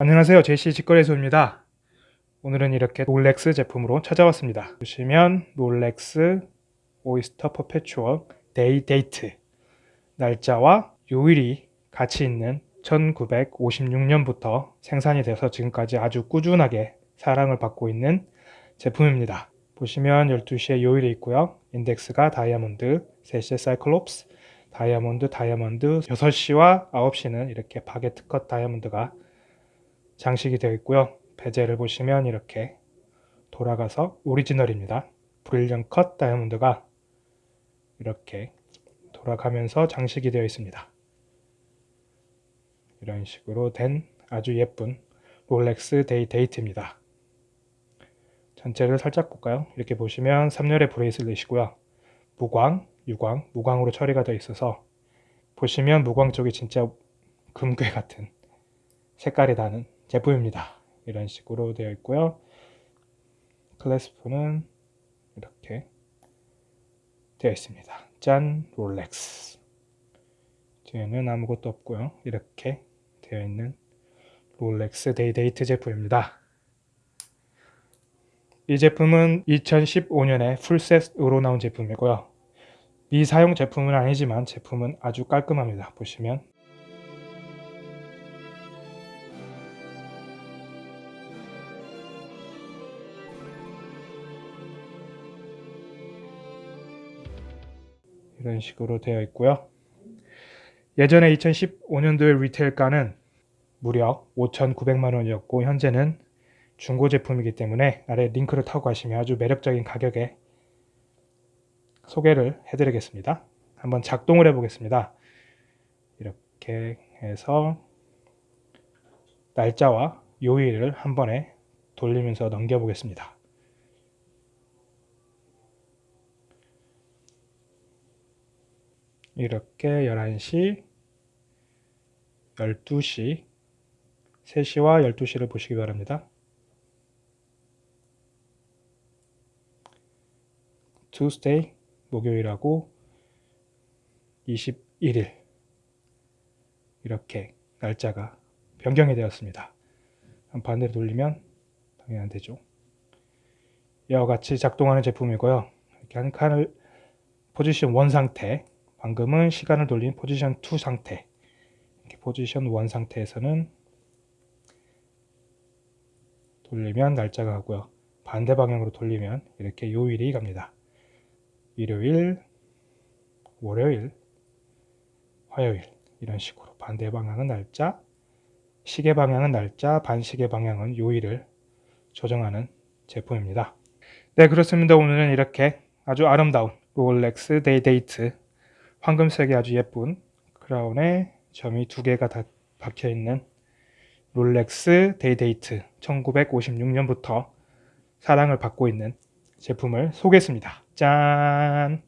안녕하세요. 제시 직거래소입니다. 오늘은 이렇게 롤렉스 제품으로 찾아왔습니다. 보시면 롤렉스 Oyster Perpetual Day-Date. 날짜와 요일이 같이 있는 1956년부터 생산이 돼서 지금까지 아주 꾸준하게 사랑을 받고 있는 제품입니다. 보시면 12시에 요일이 있고요. 인덱스가 다이아몬드 3시에 사이클롭스 다이아몬드 다이아몬드 6시와 9시는 이렇게 바게트 컷 다이아몬드가 장식이 되어 있고요. bezel을 보시면 이렇게 돌아가서 오리지널입니다. brilliant cut 다이아몬드가 이렇게 돌아가면서 장식이 되어 있습니다. 이런 식으로 된 아주 예쁜 롤렉스 Day-Date입니다. 전체를 살짝 볼까요? 이렇게 보시면 3열의 bracelet이고요. 무광, 유광, 무광으로 처리가 되어 있어서 보시면 무광 쪽이 진짜 금괴 같은 색깔이 나는 제품입니다. 이런 식으로 되어 있고요. clasp는 이렇게 되어 있습니다. 짠 롤렉스 뒤에는 아무것도 없고요. 이렇게 되어 있는 롤렉스 Day-Date 제품입니다. 이 제품은 2015년에 full set으로 나온 제품이고요. 미사용 제품은 아니지만 제품은 아주 깔끔합니다. 보시면 이런 식으로 되어 있고요. 예전에 2015년도의 리테일가는 무려 5,900만 원이었고 현재는 중고 제품이기 때문에 아래 링크를 타고 가시면 아주 매력적인 가격에 소개를 해드리겠습니다. 한번 작동을 해보겠습니다. 이렇게 해서 날짜와 요일을 한 번에 돌리면서 넘겨보겠습니다. 이렇게 11시, 12시, 3시와 12시를 보시기 바랍니다. Tuesday, 목요일하고 21일 이렇게 날짜가 변경이 되었습니다. 반대로 돌리면 당연히 안 되죠. 이와 같이 작동하는 제품이고요. 이렇게 한 칸을 포지션 원 상태 방금은 시간을 돌린 포지션 2 상태. 포지션 1 상태에서는 돌리면 날짜가 가고요. 반대 방향으로 돌리면 이렇게 요일이 갑니다. 일요일 월요일 화요일. 이런 식으로 반대 방향은 날짜 시계 방향은 날짜 반시계 방향은 요일을 조정하는 제품입니다. 네 그렇습니다. 오늘은 이렇게 아주 아름다운 롤렉스 Day-Date 황금색이 아주 예쁜 크라운에 점이 두 개가 다 박혀있는 롤렉스 데이데이트 1956년부터 사랑을 받고 있는 제품을 소개했습니다. 짠!